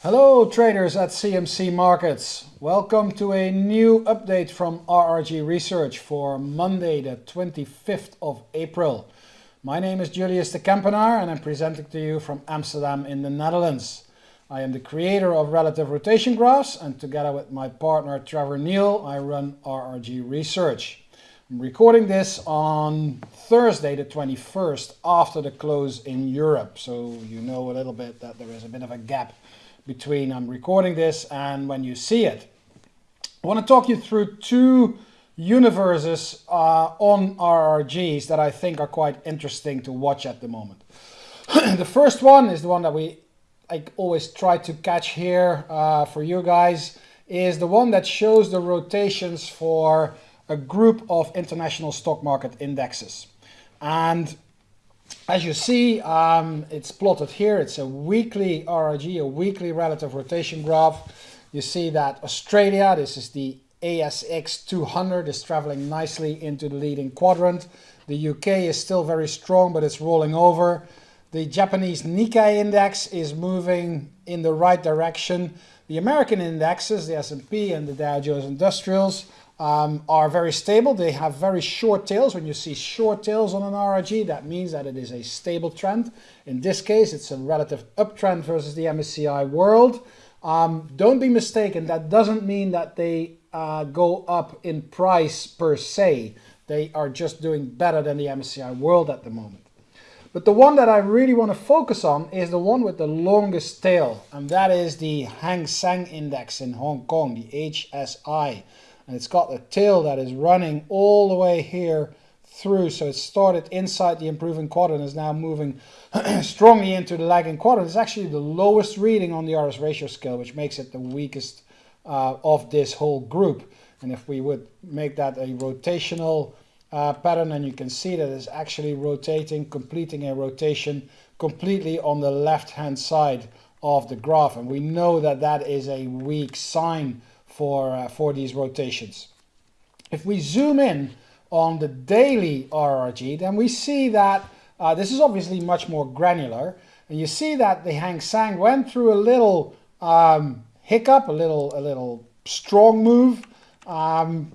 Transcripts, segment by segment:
Hello traders at CMC Markets. Welcome to a new update from RRG Research for Monday the 25th of April. My name is Julius de Kempenaar and I'm presenting to you from Amsterdam in the Netherlands. I am the creator of Relative Rotation Graphs and together with my partner Trevor Neil I run RRG Research. I'm recording this on Thursday the 21st after the close in Europe so you know a little bit that there is a bit of a gap between I'm recording this and when you see it. I want to talk you through two universes uh, on RRGs that I think are quite interesting to watch at the moment. the first one is the one that we I always try to catch here uh, for you guys is the one that shows the rotations for a group of international stock market indexes. And as you see, um, it's plotted here. It's a weekly RRG, a weekly relative rotation graph. You see that Australia, this is the ASX 200, is traveling nicely into the leading quadrant. The UK is still very strong, but it's rolling over. The Japanese Nikkei index is moving in the right direction. The American indexes, the S&P and the Dow Jones Industrials, um, are very stable. They have very short tails. When you see short tails on an RRG, that means that it is a stable trend. In this case, it's a relative uptrend versus the MSCI World. Um, don't be mistaken, that doesn't mean that they uh, go up in price per se. They are just doing better than the MSCI World at the moment. But the one that I really want to focus on is the one with the longest tail, and that is the Hang Seng Index in Hong Kong, the HSI and it's got a tail that is running all the way here through. So it started inside the improving quadrant, is now moving strongly into the lagging quadrant. It's actually the lowest reading on the RS ratio scale, which makes it the weakest uh, of this whole group. And if we would make that a rotational uh, pattern, and you can see that it's actually rotating, completing a rotation completely on the left-hand side of the graph. And we know that that is a weak sign for, uh, for these rotations. If we zoom in on the daily RRG, then we see that uh, this is obviously much more granular. And you see that the Hang Seng went through a little um, hiccup, a little, a little strong move. Um,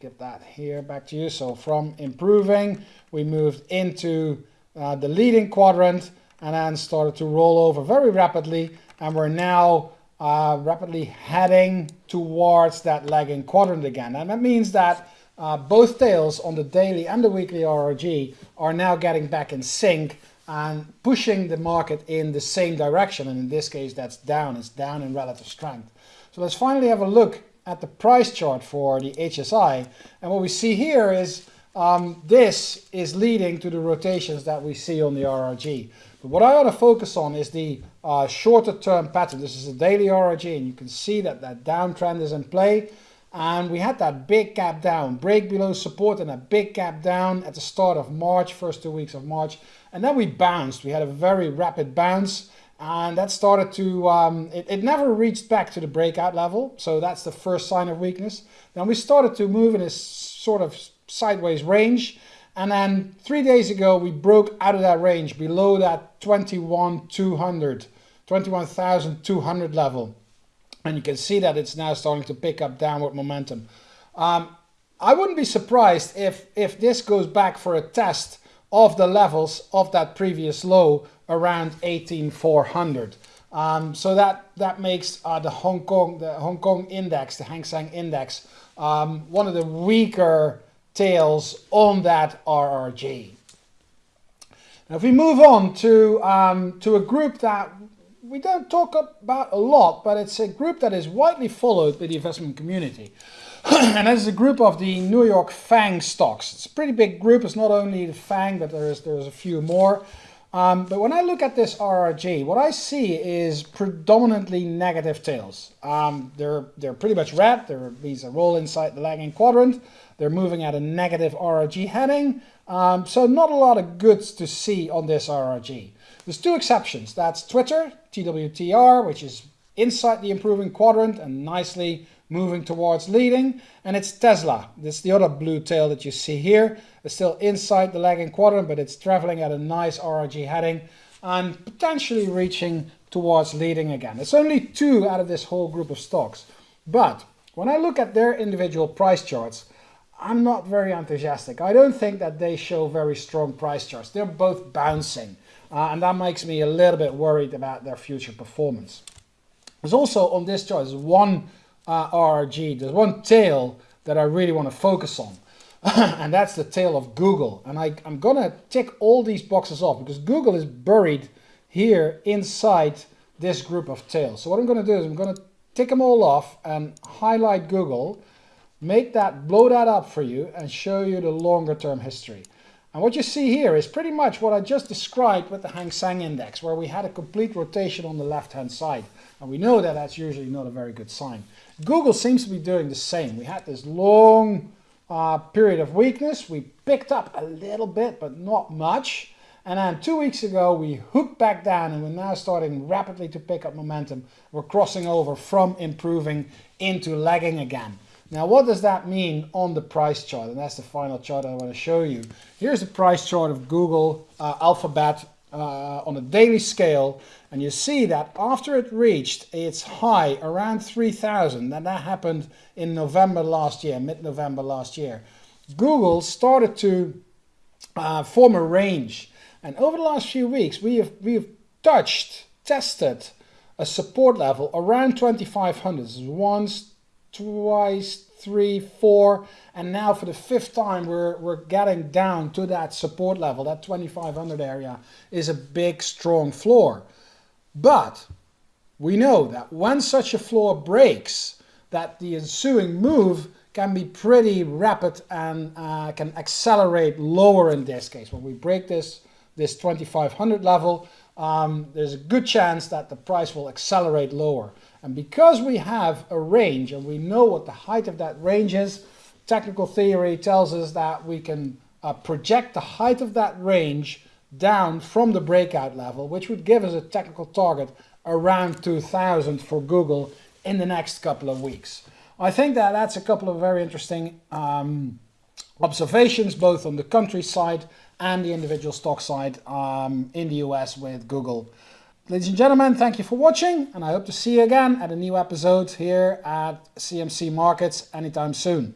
get that here back to you. So from improving, we moved into uh, the leading quadrant and then started to roll over very rapidly. And we're now uh, rapidly heading towards that lagging quadrant again. And that means that uh, both tails on the daily and the weekly RRG are now getting back in sync and pushing the market in the same direction. And in this case, that's down. It's down in relative strength. So let's finally have a look at the price chart for the HSI. And what we see here is um, this is leading to the rotations that we see on the RRG. But what I want to focus on is the uh, shorter term pattern. This is a daily RRG and you can see that that downtrend is in play. And we had that big gap down, break below support and a big gap down at the start of March, first two weeks of March. And then we bounced. We had a very rapid bounce and that started to, um, it, it never reached back to the breakout level. So that's the first sign of weakness. Then we started to move in a sort of sideways range and then three days ago, we broke out of that range below that 21,200, 21,200 level. And you can see that it's now starting to pick up downward momentum. Um, I wouldn't be surprised if, if this goes back for a test of the levels of that previous low around 18,400. Um, so that, that makes uh, the Hong Kong, the Hong Kong index, the Hang Seng index, um, one of the weaker tails on that RRG. Now if we move on to, um, to a group that we don't talk about a lot, but it's a group that is widely followed by the investment community. and that is a group of the New York FANG stocks. It's a pretty big group. It's not only the FANG, but there's, there's a few more. Um, but when I look at this RRG, what I see is predominantly negative tails. Um, they're, they're pretty much red. They're, these are all inside the lagging quadrant. They're moving at a negative RRG heading. Um, so not a lot of goods to see on this RRG. There's two exceptions. That's Twitter, TWTR, which is inside the improving quadrant and nicely moving towards leading. And it's Tesla. This is the other blue tail that you see here. It's still inside the lagging quadrant, but it's traveling at a nice RRG heading and potentially reaching towards leading again. It's only two out of this whole group of stocks. But when I look at their individual price charts, I'm not very enthusiastic. I don't think that they show very strong price charts. They're both bouncing. Uh, and that makes me a little bit worried about their future performance. There's also on this chart, there's one uh, there's one tail that I really want to focus on. and that's the tail of Google. And I, I'm going to tick all these boxes off because Google is buried here inside this group of tails. So what I'm going to do is I'm going to tick them all off and highlight Google, make that, blow that up for you and show you the longer term history. And what you see here is pretty much what I just described with the Hang Seng Index, where we had a complete rotation on the left-hand side. And we know that that's usually not a very good sign. Google seems to be doing the same. We had this long uh, period of weakness. We picked up a little bit, but not much. And then two weeks ago, we hooked back down and we're now starting rapidly to pick up momentum. We're crossing over from improving into lagging again. Now, what does that mean on the price chart? And that's the final chart I want to show you. Here's the price chart of Google uh, Alphabet uh, on a daily scale. And you see that after it reached its high around 3,000, and that happened in November last year, mid-November last year, Google started to uh, form a range. And over the last few weeks, we have, we have touched, tested a support level around 2,500. Is once, twice, three, four, and now for the fifth time we're, we're getting down to that support level. That 2500 area is a big, strong floor. But we know that when such a floor breaks, that the ensuing move can be pretty rapid and uh, can accelerate lower in this case. When we break this, this 2500 level, um, there's a good chance that the price will accelerate lower. And because we have a range and we know what the height of that range is, technical theory tells us that we can uh, project the height of that range down from the breakout level, which would give us a technical target around 2000 for Google in the next couple of weeks. I think that that's a couple of very interesting um, observations, both on the country side and the individual stock side um, in the US with Google. Ladies and gentlemen, thank you for watching and I hope to see you again at a new episode here at CMC Markets anytime soon.